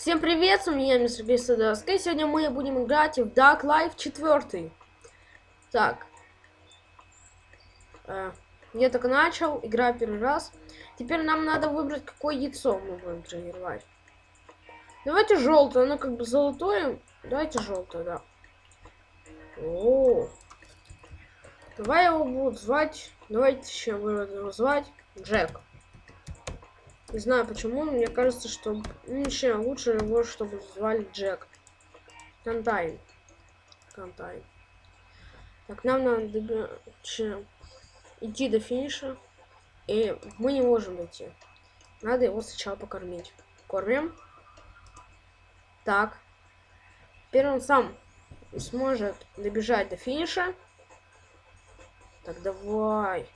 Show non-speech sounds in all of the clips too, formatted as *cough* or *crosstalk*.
Всем привет, с меня мистер Бесадовск, и сегодня мы будем играть в Dark Life 4. Так. Э, я только начал, играю первый раз. Теперь нам надо выбрать, какое яйцо мы будем тренировать. Давайте желтое, оно как бы золотое. Давайте желтое, да. О, Давай его буду звать. Давайте еще его звать Джек. Не знаю почему, но мне кажется, что вообще лучше его, чтобы звали Джек. Контайн. Контайн. Так, нам надо идти до финиша. И мы не можем идти. Надо его сначала покормить. Кормим. Так. Теперь он сам сможет добежать до финиша. Так, давай.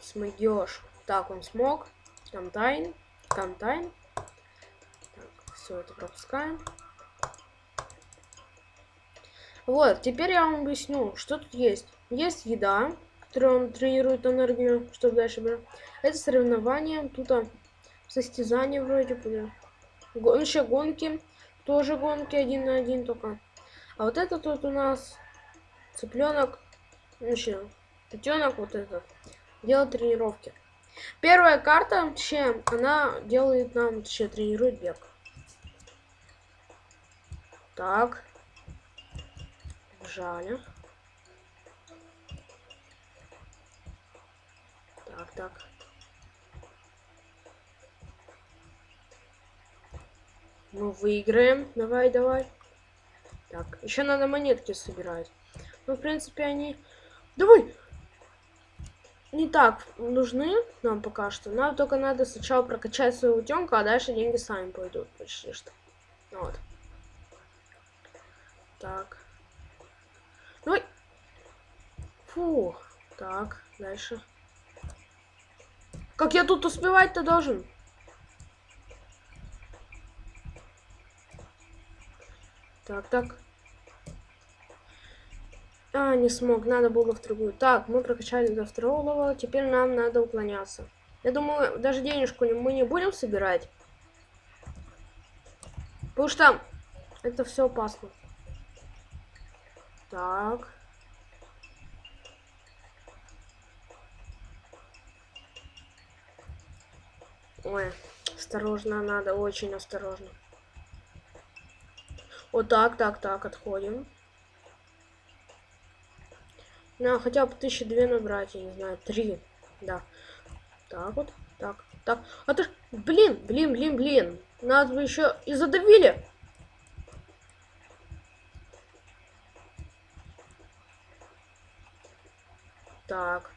Смогешь. Так, он смог. Контайн. Контайн. Так, все это пропускаем. Вот, теперь я вам объясню, что тут есть. Есть еда, которую он тренирует энергию, чтобы дальше брать. Это соревнования, тут а, состязания вроде бы. Гон, еще гонки, тоже гонки один на один только. А вот это тут у нас цыпленок, еще котенок вот этот, делает тренировки. Первая карта, чем она делает нам, точнее, тренирует бег. Так. Бежали. Так, так. Ну, выиграем. Давай, давай. Так, еще надо монетки собирать. Ну, в принципе, они... Давай! Не так нужны нам пока что. Нам только надо сначала прокачать свою утенку, а дальше деньги сами пойдут почти что. Вот. Так. Ну, фу. Так, дальше. Как я тут успевать-то должен? Так, так. А, не смог, надо было в другую. Так, мы прокачали до второго левела, теперь нам надо уклоняться. Я думаю, даже денежку мы не будем собирать. Потому что это все опасно. Так. Ой, осторожно надо, очень осторожно. Вот так, так, так, отходим. На, хотя бы тысячи две набрать, я не знаю, три. Да. Так вот, так, так. А ты, блин, блин, блин, блин. Надо бы еще и задавили. Так.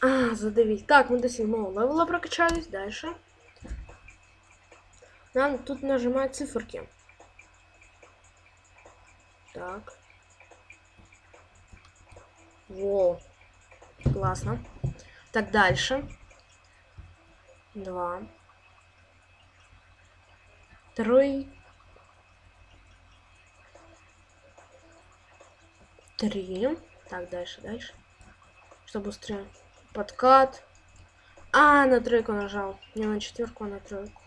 А, задавить. Так, мы до седьмого левела прокачались. Дальше. Нам тут нажимать циферки. Так. Во. Классно. Так, дальше. Два. Три. Три. Так, дальше, дальше. Что быстрее? Подкат. А, на тройку нажал. Не на четверку, а на тройку.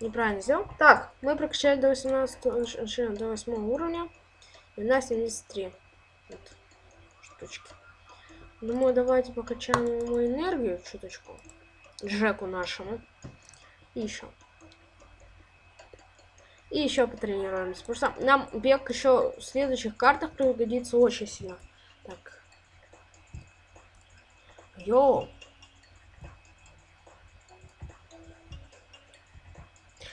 Неправильно сделал. Так, мы прокачали до 18, до 8 уровня. И у нас 73. Вот штучки. Думаю, давайте покачаем ему энергию чуточку. Джеку нашему. И еще. И еще потренируемся. Потому что нам бег еще в следующих картах пригодится очень сильно. Так. Йоу.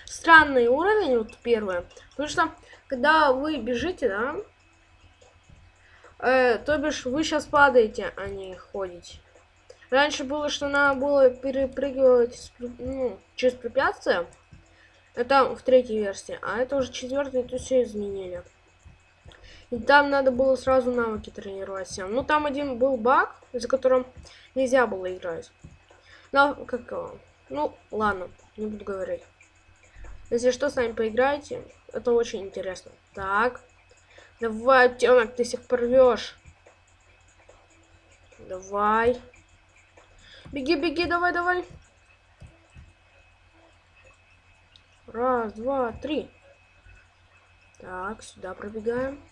Странный уровень, вот первый. Потому что, когда вы бежите, да, Э, то бишь, вы сейчас падаете, а не ходите. Раньше было, что надо было перепрыгивать ну, через препятствия. Это в третьей версии. А это уже четвертый, то все изменили. И там надо было сразу навыки тренировать всем. Ну, там один был баг, за которым нельзя было играть. Но, как Ну, ладно, не буду говорить. Если что, с нами поиграете. Это очень интересно. Так. Давай, утенок, ты всех порвешь. Давай. Беги, беги, давай, давай. Раз, два, три. Так, сюда пробегаем.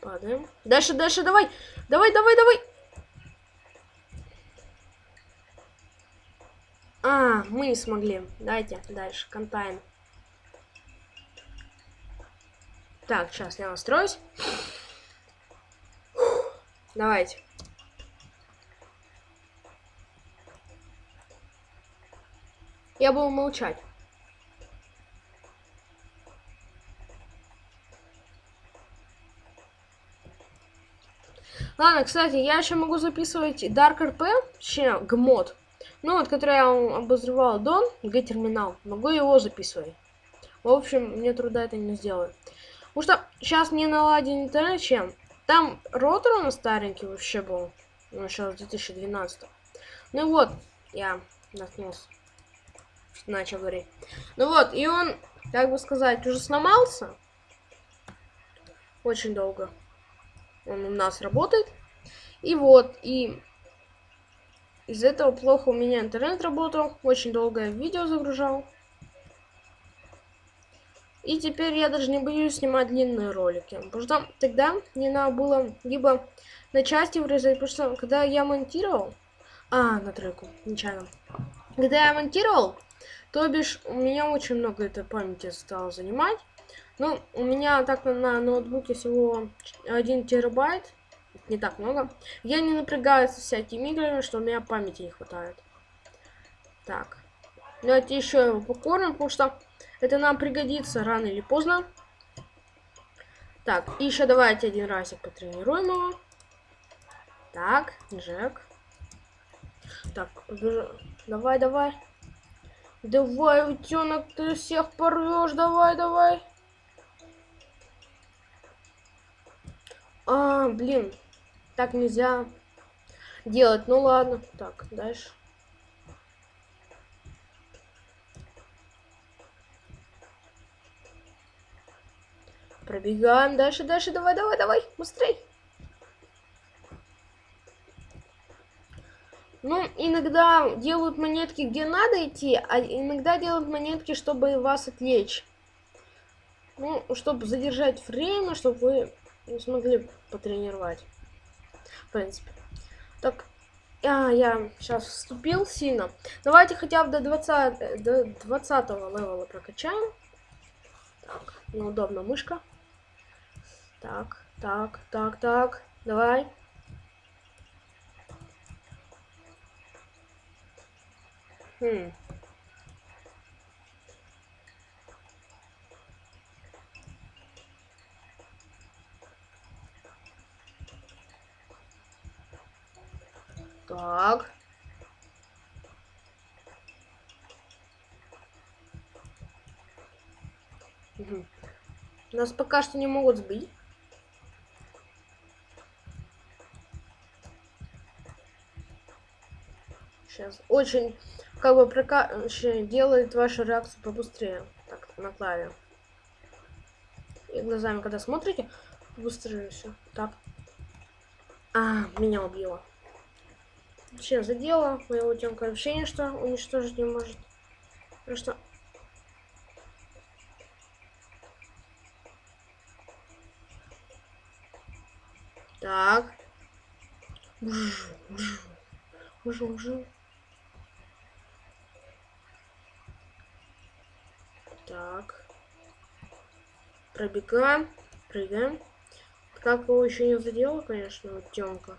Падаем. Дальше, дальше, давай. Давай, давай, давай. А, мы не смогли. Давайте дальше, контайн. Так, сейчас я настроюсь. Давайте. Я буду молчать. Ладно, кстати, я еще могу записывать Dark RP, точнее, гмод. Ну, вот, который я обозревал Дон, Г-терминал. Могу его записывать. В общем, мне труда это не сделать. Потому что сейчас не наладен интернет чем. Там ротор у нас старенький вообще был. Ну, сейчас 2012. Ну вот, я наткнулся. Начал говорить. Ну вот, и он, как бы сказать, уже сломался. Очень долго. Он у нас работает. И вот, и из этого плохо у меня интернет работал. Очень долгое видео загружал. И теперь я даже не боюсь снимать длинные ролики. Потому что тогда мне надо было либо на части вырезать, потому что когда я монтировал... А, на тройку, нечаянно. Когда я монтировал, то бишь у меня очень много этой памяти стало занимать. Ну, у меня так на ноутбуке всего 1 терабайт. Не так много. Я не напрягаюсь всякими играми, что у меня памяти не хватает. Так. Давайте еще его покормим, потому что это нам пригодится рано или поздно. Так, и еще давайте один разик потренируем его. Так, Джек. Так, давай, давай. Давай, утенок, ты всех порвешь, давай, давай. А, блин. Так нельзя делать. Ну ладно. Так, дальше. Пробегаем дальше, дальше. Давай, давай, давай. Быстрей. Ну, иногда делают монетки, где надо идти, а иногда делают монетки, чтобы вас отвлечь. Ну, чтобы задержать время, чтобы вы смогли потренировать. В принципе. Так, а, я сейчас вступил сильно. Давайте хотя бы до 20, до 20 левела прокачаем. Так, неудобно мышка. Так, так, так, так. Давай. Хм. Так. Угу. Нас пока что не могут сбить. Сейчас очень как бы прока делает вашу реакцию побыстрее. Так, на клаве. И глазами, когда смотрите, быстрее все. Так. А, меня убило. Вообще задела. Моего темка вообще ничто уничтожить не может. Просто... Так. Уже, уже. Так. Пробегаем. Прыгаем. Как его еще не задела, конечно, вот темка.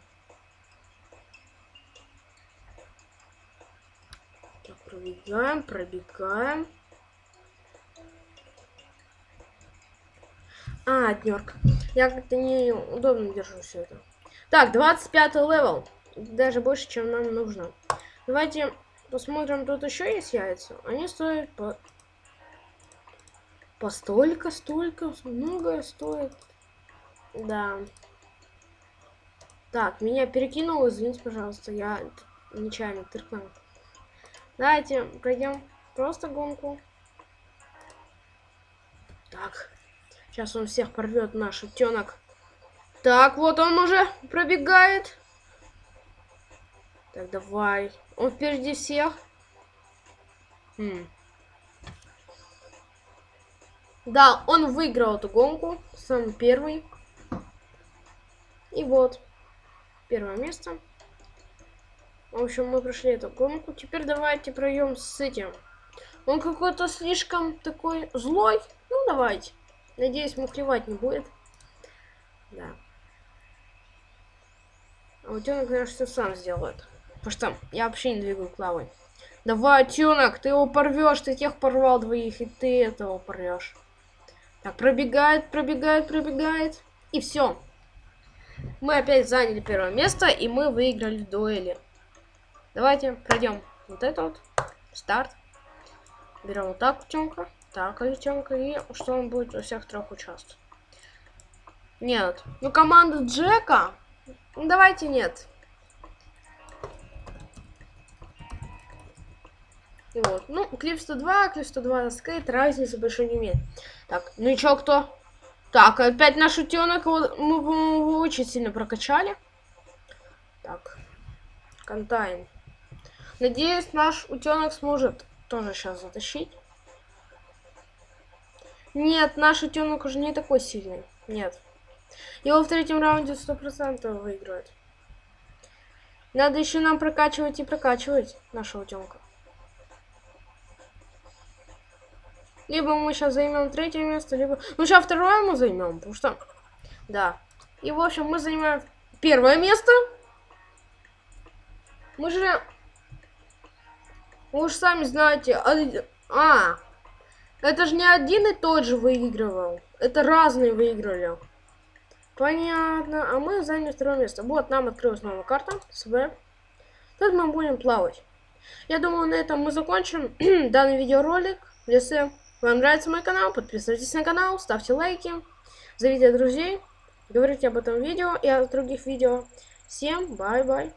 Пробегаем, пробегаем. А, днерк. Я как-то неудобно держу все это. Так, 25 level. Даже больше, чем нам нужно. Давайте посмотрим, тут еще есть яйца. Они стоят по... По столько, столько, много стоит. Да. Так, меня перекинул, извините, пожалуйста, я нечаянно тыркнул. Давайте пройдем просто гонку. Так. Сейчас он всех порвет, наш утенок. Так, вот он уже пробегает. Так, давай. Он впереди всех. Хм. Да, он выиграл эту гонку, сам первый. И вот, первое место. В общем, мы прошли эту гонку. Теперь давайте пройдем с этим. Он какой-то слишком такой злой. Ну, давайте. Надеюсь, мухлевать не будет. Да. А утенок, конечно, все сам сделает. Потому что я вообще не двигаю клавой. Давай, утенок, ты его порвешь, ты тех порвал двоих, и ты этого порвешь. Так, пробегает, пробегает, пробегает. И все. Мы опять заняли первое место, и мы выиграли дуэли. Давайте пройдем вот это вот. Старт. Берем вот так утенка, так утенка, и что он будет во всех трех участвовать. Нет. Ну, команда Джека... Ну, давайте нет. Вот. Ну, клип 102, клип 102 скейт, разницы большой не имеет. Так, ну и чё, кто? Так, опять наш утенок, мы его очень сильно прокачали. Так, контайн. Надеюсь, наш утенок сможет тоже сейчас затащить. Нет, наш утенок уже не такой сильный. Нет. Его в третьем раунде сто процентов выигрывает. Надо еще нам прокачивать и прокачивать нашего утенка. Либо мы сейчас займем третье место, либо... Ну, сейчас второе мы займем, потому что... Да. И, в общем, мы занимаем первое место. Мы же... Вы уж сами знаете... А! Это же не один и тот же выигрывал. Это разные выиграли. Понятно. А мы заняли второе место. Вот, нам открылась новая карта. СВ. Тут мы будем плавать. Я думаю, на этом мы закончим *clears throat* данный видеоролик. Если вам нравится мой канал, подписывайтесь на канал, ставьте лайки, зовите друзей, говорите об этом видео и о других видео. Всем бай-бай.